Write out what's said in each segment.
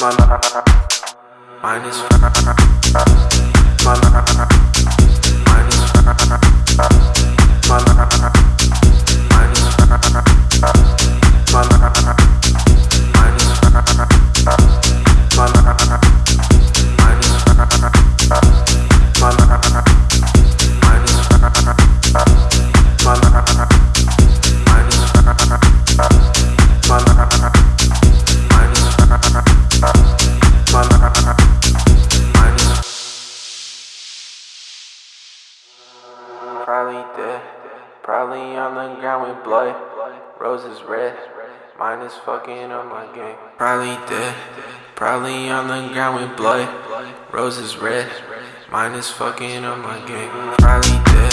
Minus Mine is fine. probably dead. Probably on the ground with blood. Roses red. Mine is fucking on my game. Probably dead. Probably on the ground with blood. Roses red. Mine is fucking on my game. Probably dead.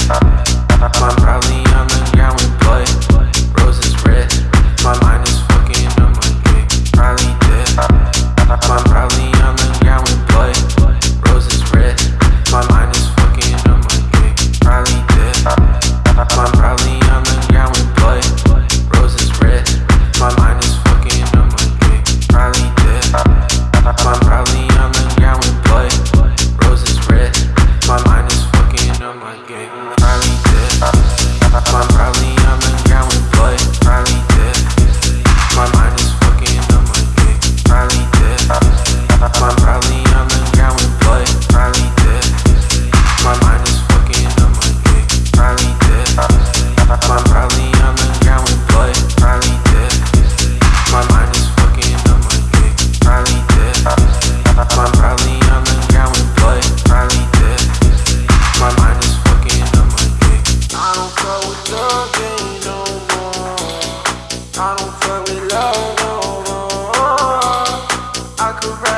I'm probably on the ground with blood.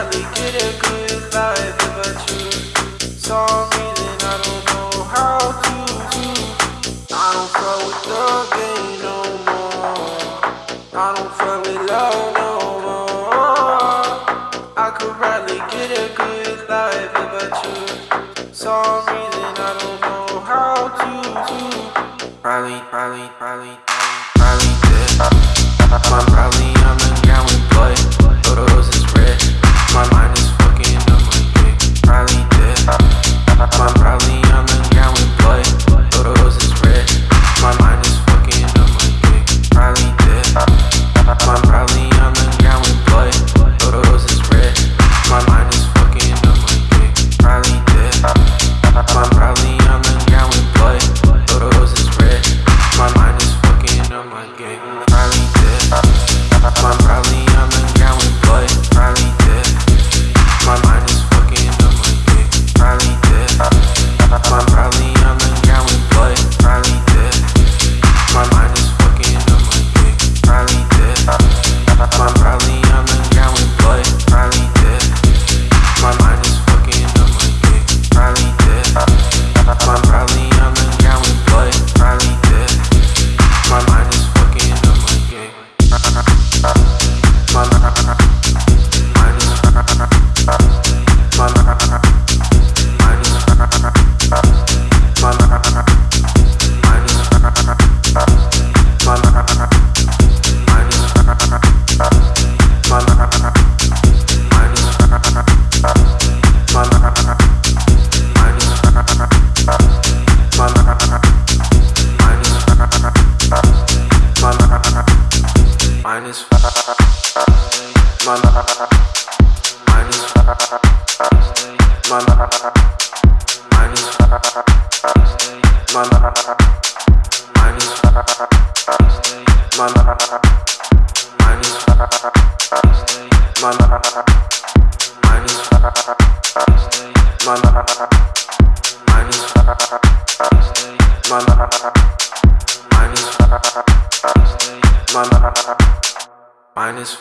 finally get a good vibe about you. Some reason I don't know how to. I don't fuck with the game no more. I don't fuck with love no more. I could finally get a good life about you. Some reason I don't know how to. Probably, probably, probably, probably, probably, probably. Minus